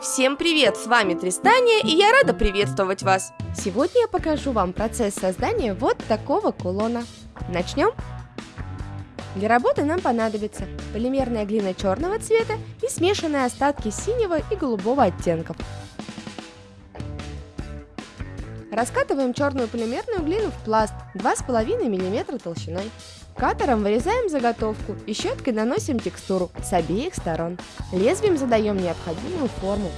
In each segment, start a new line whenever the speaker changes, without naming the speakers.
Всем привет, с вами Тристания, и я рада приветствовать вас. Сегодня я покажу вам процесс создания вот такого кулона. Начнем? Для работы нам понадобится полимерная глина черного цвета и смешанные остатки синего и голубого оттенков. Раскатываем черную полимерную глину в пласт 2,5 мм толщиной. Катером вырезаем заготовку и щеткой наносим текстуру с обеих сторон. Лезвием задаем необходимую форму.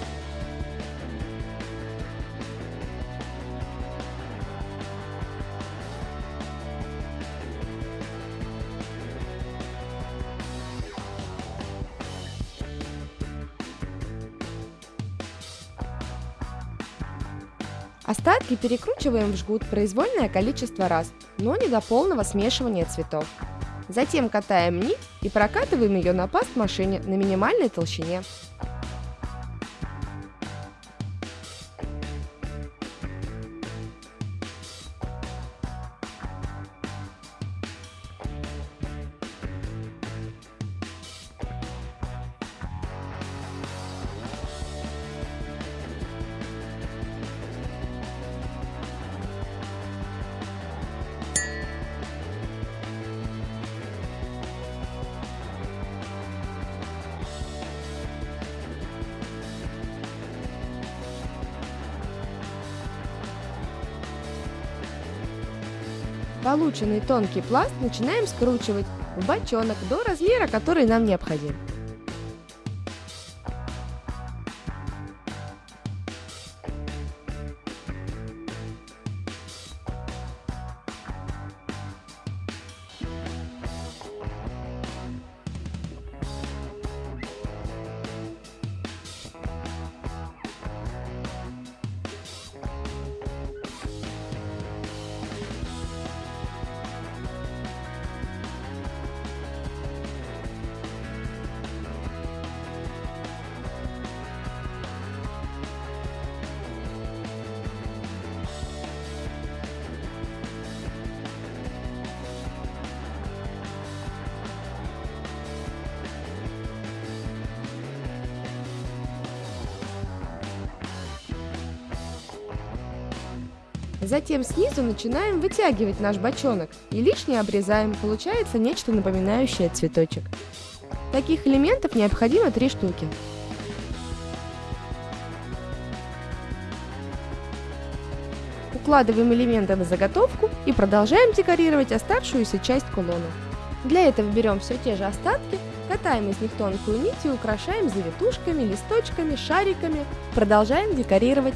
Остатки перекручиваем в жгут произвольное количество раз, но не до полного смешивания цветов. Затем катаем нить и прокатываем ее на паст машине на минимальной толщине. Полученный тонкий пласт начинаем скручивать в бочонок до размера, который нам необходим. Затем снизу начинаем вытягивать наш бочонок и лишнее обрезаем, получается нечто напоминающее цветочек. Таких элементов необходимо три штуки. Укладываем элементы на заготовку и продолжаем декорировать оставшуюся часть кулона. Для этого берем все те же остатки, катаем из них тонкую нить и украшаем завитушками, листочками, шариками. Продолжаем декорировать.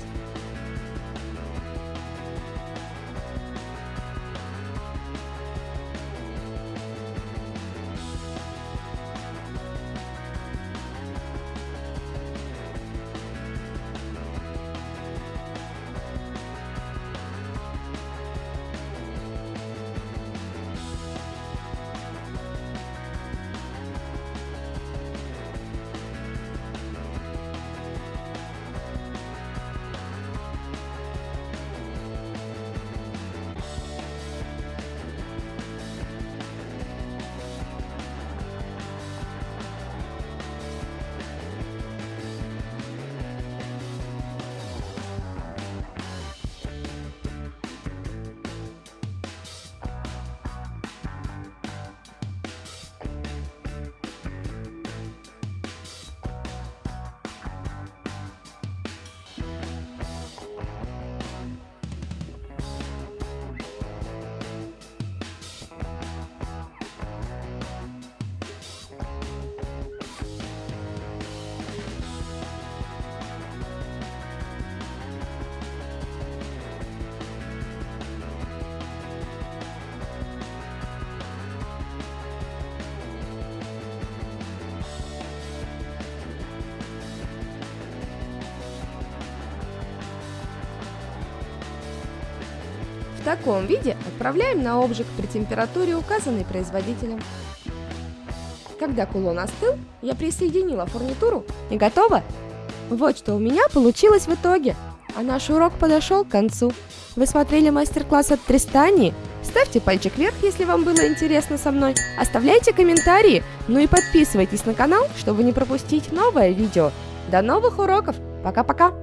В таком виде отправляем на обжиг при температуре, указанной производителем. Когда кулон остыл, я присоединила фурнитуру и готово! Вот что у меня получилось в итоге, а наш урок подошел к концу. Вы смотрели мастер-класс от Тристани? Ставьте пальчик вверх, если вам было интересно со мной. Оставляйте комментарии, ну и подписывайтесь на канал, чтобы не пропустить новое видео. До новых уроков! Пока-пока!